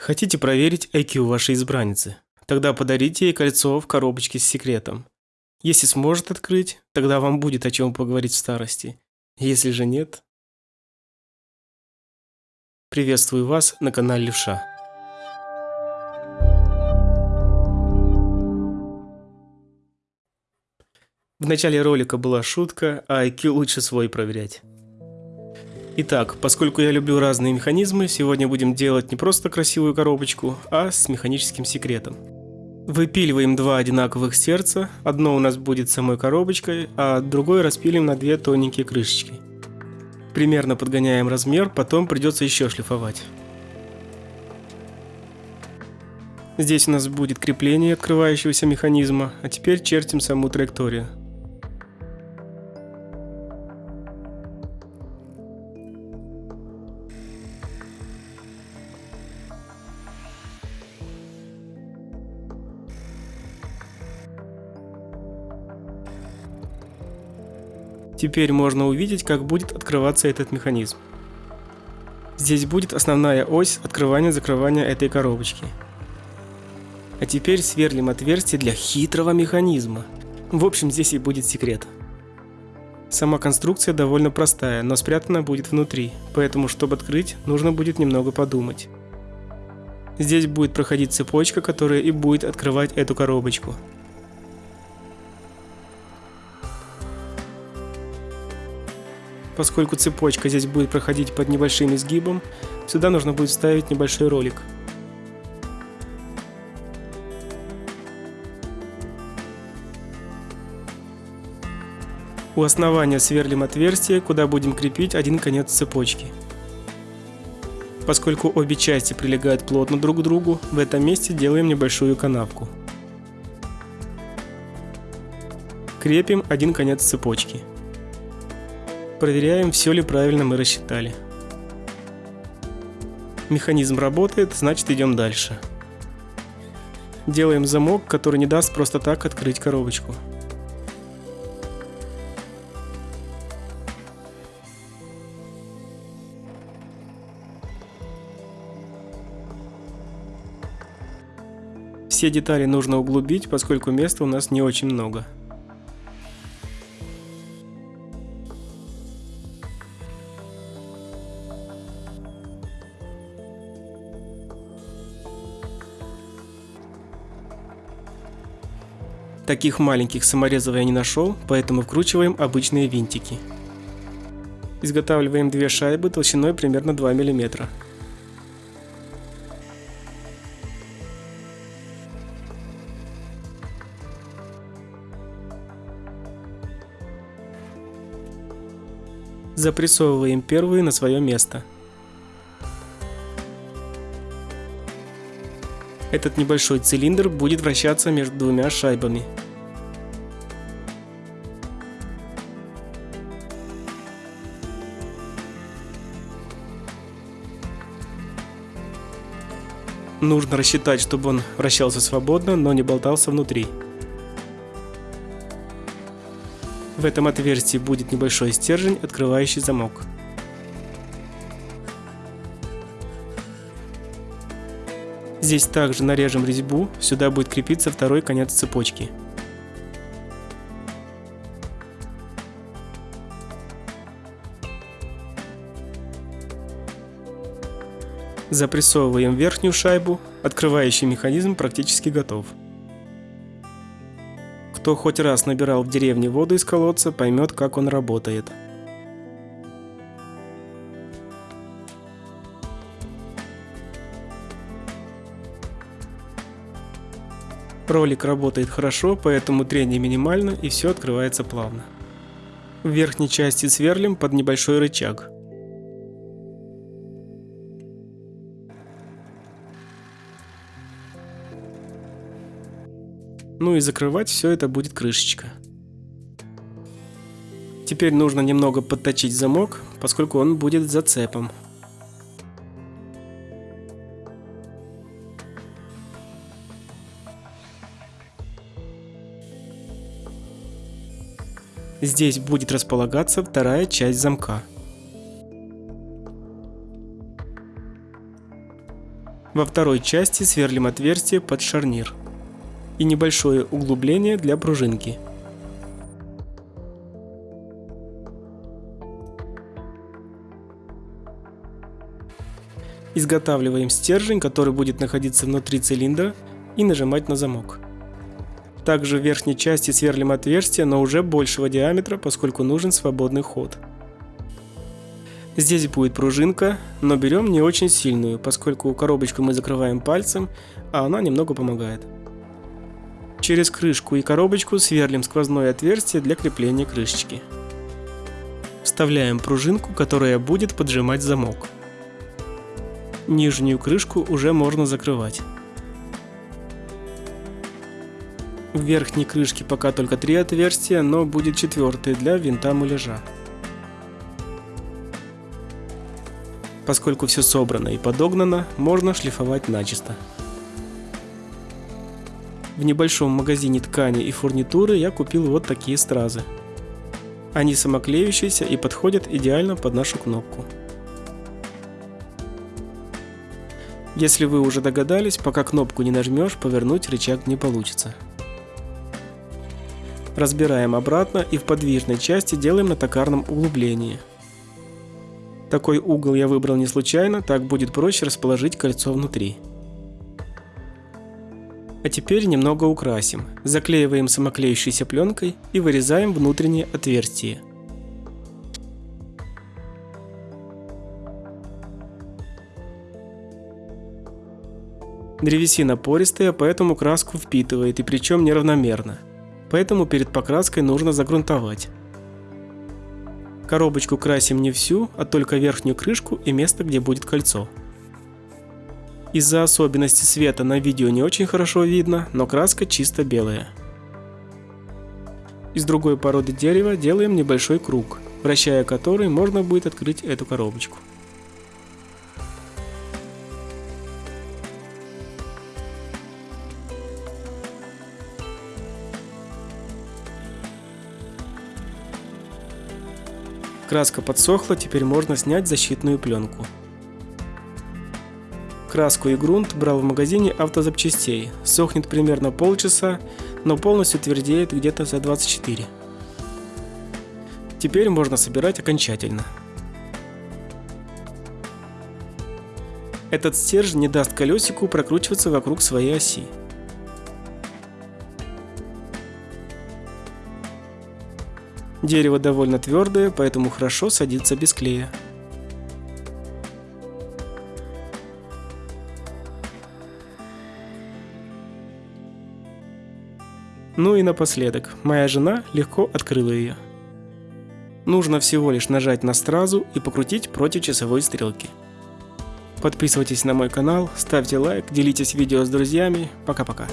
Хотите проверить IQ вашей избранницы? Тогда подарите ей кольцо в коробочке с секретом. Если сможет открыть, тогда вам будет о чем поговорить в старости. Если же нет... Приветствую вас на канале Левша. В начале ролика была шутка, а IQ лучше свой проверять. Итак, поскольку я люблю разные механизмы, сегодня будем делать не просто красивую коробочку, а с механическим секретом. Выпиливаем два одинаковых сердца, одно у нас будет самой коробочкой, а другое распилим на две тоненькие крышечки. Примерно подгоняем размер, потом придется еще шлифовать. Здесь у нас будет крепление открывающегося механизма, а теперь чертим саму траекторию. Теперь можно увидеть, как будет открываться этот механизм. Здесь будет основная ось открывания-закрывания этой коробочки. А теперь сверлим отверстие для хитрого механизма. В общем, здесь и будет секрет. Сама конструкция довольно простая, но спрятана будет внутри, поэтому, чтобы открыть, нужно будет немного подумать. Здесь будет проходить цепочка, которая и будет открывать эту коробочку. Поскольку цепочка здесь будет проходить под небольшим изгибом, сюда нужно будет вставить небольшой ролик. У основания сверлим отверстие, куда будем крепить один конец цепочки. Поскольку обе части прилегают плотно друг к другу, в этом месте делаем небольшую канавку. Крепим один конец цепочки. Проверяем, все ли правильно мы рассчитали. Механизм работает, значит идем дальше. Делаем замок, который не даст просто так открыть коробочку. Все детали нужно углубить, поскольку места у нас не очень много. Таких маленьких саморезов я не нашел, поэтому вкручиваем обычные винтики. Изготавливаем две шайбы толщиной примерно 2 мм. Запрессовываем первую на свое место. Этот небольшой цилиндр будет вращаться между двумя шайбами. Нужно рассчитать, чтобы он вращался свободно, но не болтался внутри. В этом отверстии будет небольшой стержень, открывающий замок. Здесь также нарежем резьбу, сюда будет крепиться второй конец цепочки. Запрессовываем верхнюю шайбу, открывающий механизм практически готов. Кто хоть раз набирал в деревне воду из колодца, поймет, как он работает. Ролик работает хорошо, поэтому трение минимально и все открывается плавно. В верхней части сверлим под небольшой рычаг. Ну и закрывать все это будет крышечка. Теперь нужно немного подточить замок, поскольку он будет зацепом. Здесь будет располагаться вторая часть замка. Во второй части сверлим отверстие под шарнир и небольшое углубление для пружинки. Изготавливаем стержень, который будет находиться внутри цилиндра и нажимать на замок. Также в верхней части сверлим отверстие, но уже большего диаметра, поскольку нужен свободный ход. Здесь будет пружинка, но берем не очень сильную, поскольку коробочку мы закрываем пальцем, а она немного помогает. Через крышку и коробочку сверлим сквозное отверстие для крепления крышечки. Вставляем пружинку, которая будет поджимать замок. Нижнюю крышку уже можно закрывать. В верхней крышке пока только три отверстия, но будет четвертое для винта муляжа. Поскольку все собрано и подогнано, можно шлифовать начисто. В небольшом магазине ткани и фурнитуры я купил вот такие стразы. Они самоклеющиеся и подходят идеально под нашу кнопку. Если вы уже догадались, пока кнопку не нажмешь, повернуть рычаг не получится. Разбираем обратно и в подвижной части делаем на токарном углублении. Такой угол я выбрал не случайно, так будет проще расположить кольцо внутри. А теперь немного украсим. Заклеиваем самоклеющейся пленкой и вырезаем внутреннее отверстие. Древесина пористая, поэтому краску впитывает и причем неравномерно поэтому перед покраской нужно загрунтовать. Коробочку красим не всю, а только верхнюю крышку и место, где будет кольцо. Из-за особенностей света на видео не очень хорошо видно, но краска чисто белая. Из другой породы дерева делаем небольшой круг, вращая который можно будет открыть эту коробочку. Краска подсохла, теперь можно снять защитную пленку. Краску и грунт брал в магазине автозапчастей. Сохнет примерно полчаса, но полностью твердеет где-то за 24. Теперь можно собирать окончательно. Этот стержень не даст колесику прокручиваться вокруг своей оси. Дерево довольно твердое, поэтому хорошо садится без клея. Ну и напоследок, моя жена легко открыла ее. Нужно всего лишь нажать на стразу и покрутить против часовой стрелки. Подписывайтесь на мой канал, ставьте лайк, делитесь видео с друзьями. Пока-пока.